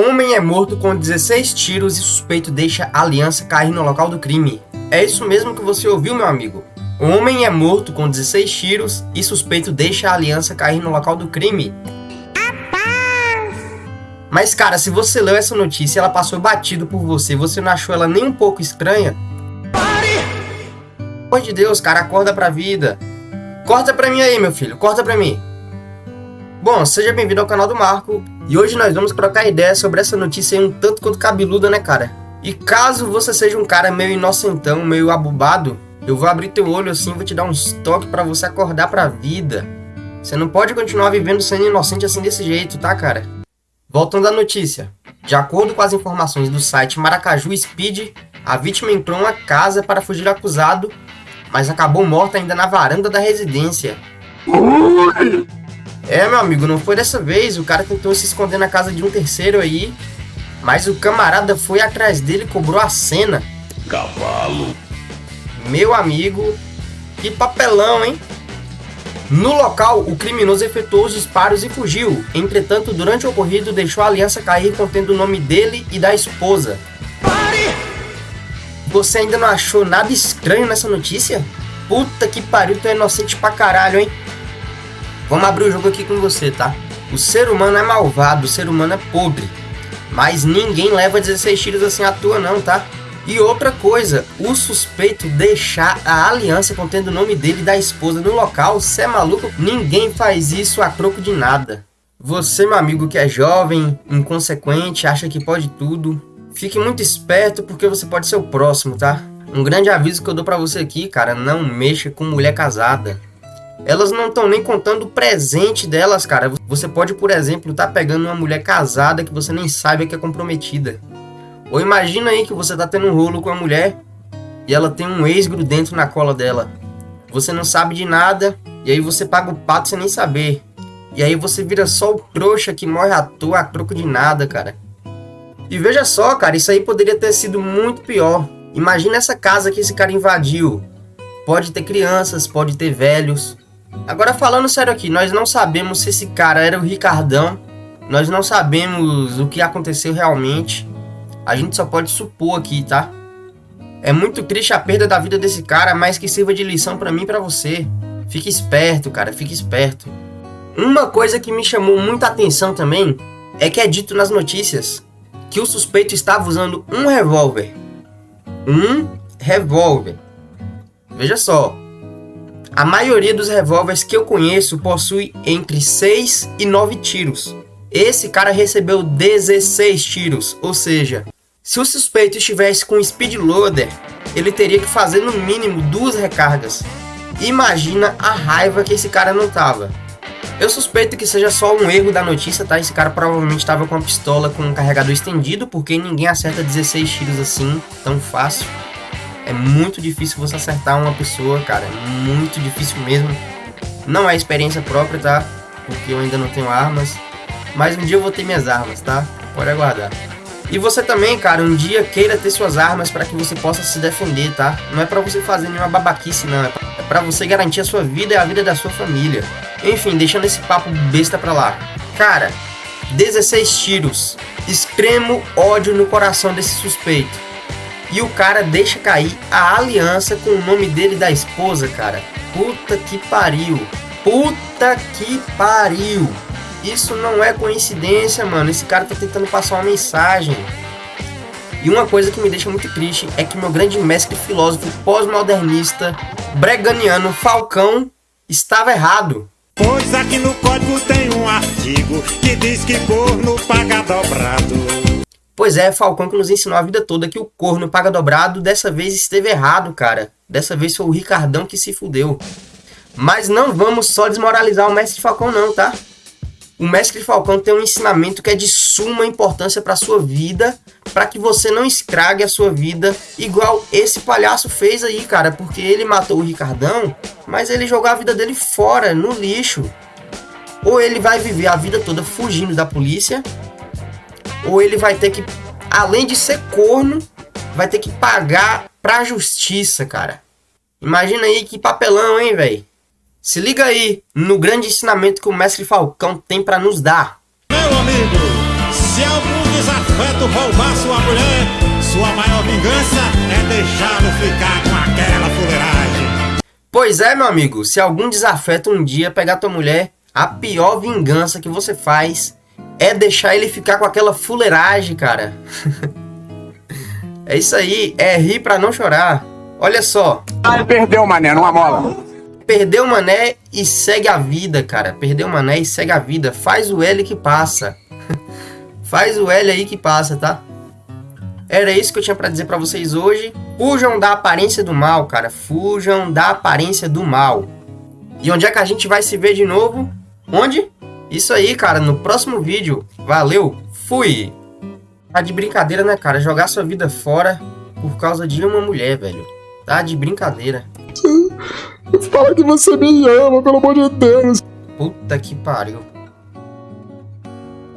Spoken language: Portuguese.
Homem é morto com 16 tiros e suspeito deixa a aliança cair no local do crime. É isso mesmo que você ouviu, meu amigo. Homem é morto com 16 tiros e suspeito deixa a aliança cair no local do crime. Mas cara, se você leu essa notícia e ela passou batido por você, você não achou ela nem um pouco estranha? Pare! Pelo amor de Deus, cara, acorda pra vida. Corta pra mim aí, meu filho, corta pra mim. Bom, seja bem-vindo ao canal do Marco, e hoje nós vamos trocar ideia sobre essa notícia aí um tanto quanto cabeluda, né, cara? E caso você seja um cara meio inocentão, meio abobado, eu vou abrir teu olho assim, vou te dar uns toques para você acordar pra vida. Você não pode continuar vivendo sendo inocente assim desse jeito, tá, cara? Voltando à notícia. De acordo com as informações do site Maracaju Speed, a vítima entrou em uma casa para fugir do acusado, mas acabou morta ainda na varanda da residência. É, meu amigo, não foi dessa vez. O cara tentou se esconder na casa de um terceiro aí. Mas o camarada foi atrás dele e cobrou a cena. Cavalo. Meu amigo, que papelão, hein? No local, o criminoso efetuou os disparos e fugiu. Entretanto, durante o ocorrido, deixou a aliança cair contendo o nome dele e da esposa. Pare! Você ainda não achou nada estranho nessa notícia? Puta que pariu, tu é inocente pra caralho, hein? Vamos abrir o jogo aqui com você, tá? O ser humano é malvado, o ser humano é podre. Mas ninguém leva 16 tiros assim à toa não, tá? E outra coisa, o suspeito deixar a aliança contendo o nome dele e da esposa no local, cê é maluco? Ninguém faz isso a troco de nada. Você, meu amigo que é jovem, inconsequente, acha que pode tudo, fique muito esperto porque você pode ser o próximo, tá? Um grande aviso que eu dou pra você aqui, cara, não mexa com mulher casada elas não estão nem contando o presente delas, cara. Você pode, por exemplo, estar tá pegando uma mulher casada que você nem sabe que é comprometida. Ou imagina aí que você tá tendo um rolo com a mulher e ela tem um ex dentro na cola dela. Você não sabe de nada e aí você paga o pato sem nem saber. E aí você vira só o trouxa que morre à toa a troco de nada, cara. E veja só, cara, isso aí poderia ter sido muito pior. Imagina essa casa que esse cara invadiu. Pode ter crianças, pode ter velhos, Agora falando sério aqui, nós não sabemos se esse cara era o Ricardão. Nós não sabemos o que aconteceu realmente. A gente só pode supor aqui, tá? É muito triste a perda da vida desse cara, mas que sirva de lição para mim e pra você. Fique esperto, cara, fique esperto. Uma coisa que me chamou muita atenção também é que é dito nas notícias que o suspeito estava usando um revólver. Um revólver. Veja só, a maioria dos revólveres que eu conheço possui entre 6 e 9 tiros. Esse cara recebeu 16 tiros, ou seja, se o suspeito estivesse com speed loader, ele teria que fazer no mínimo duas recargas. Imagina a raiva que esse cara não tava. Eu suspeito que seja só um erro da notícia, tá? Esse cara provavelmente estava com uma pistola com um carregador estendido, porque ninguém acerta 16 tiros assim, tão fácil. É muito difícil você acertar uma pessoa, cara. É muito difícil mesmo. Não é experiência própria, tá? Porque eu ainda não tenho armas. Mas um dia eu vou ter minhas armas, tá? Pode aguardar. E você também, cara, um dia queira ter suas armas para que você possa se defender, tá? Não é para você fazer nenhuma babaquice, não. É para você garantir a sua vida e a vida da sua família. Enfim, deixando esse papo besta pra lá. Cara, 16 tiros. Extremo ódio no coração desse suspeito. E o cara deixa cair a aliança com o nome dele da esposa, cara. Puta que pariu. Puta que pariu. Isso não é coincidência, mano. Esse cara tá tentando passar uma mensagem. E uma coisa que me deixa muito triste é que meu grande mestre filósofo pós-modernista breganiano Falcão estava errado. Pois aqui no código tem um artigo que diz que corno paga dobrado. Pois é, Falcão que nos ensinou a vida toda que o corno paga dobrado, dessa vez esteve errado, cara. Dessa vez foi o Ricardão que se fudeu. Mas não vamos só desmoralizar o Mestre Falcão não, tá? O Mestre Falcão tem um ensinamento que é de suma importância para sua vida, para que você não escrague a sua vida igual esse palhaço fez aí, cara, porque ele matou o Ricardão, mas ele jogou a vida dele fora, no lixo. Ou ele vai viver a vida toda fugindo da polícia, ou ele vai ter que, além de ser corno, vai ter que pagar pra justiça, cara. Imagina aí que papelão, hein, velho? Se liga aí no grande ensinamento que o mestre Falcão tem para nos dar. Meu amigo, se algum desafeto roubar sua mulher, sua maior vingança é deixá-lo ficar com aquela fuleiragem. Pois é, meu amigo, se algum desafeto um dia pegar tua mulher, a pior vingança que você faz é deixar ele ficar com aquela fuleiragem, cara. é isso aí, é rir pra não chorar. Olha só. Ah, perdeu, mané, numa mola. Perdeu o mané e segue a vida, cara. Perdeu o mané e segue a vida. Faz o L que passa. Faz o L aí que passa, tá? Era isso que eu tinha para dizer para vocês hoje. Fujam da aparência do mal, cara. Fujam da aparência do mal. E onde é que a gente vai se ver de novo? Onde? Isso aí, cara, no próximo vídeo. Valeu, fui! Tá de brincadeira, né, cara? Jogar sua vida fora por causa de uma mulher, velho. Tá de brincadeira. Fala que você me ama, pelo amor de Deus. Puta que pariu.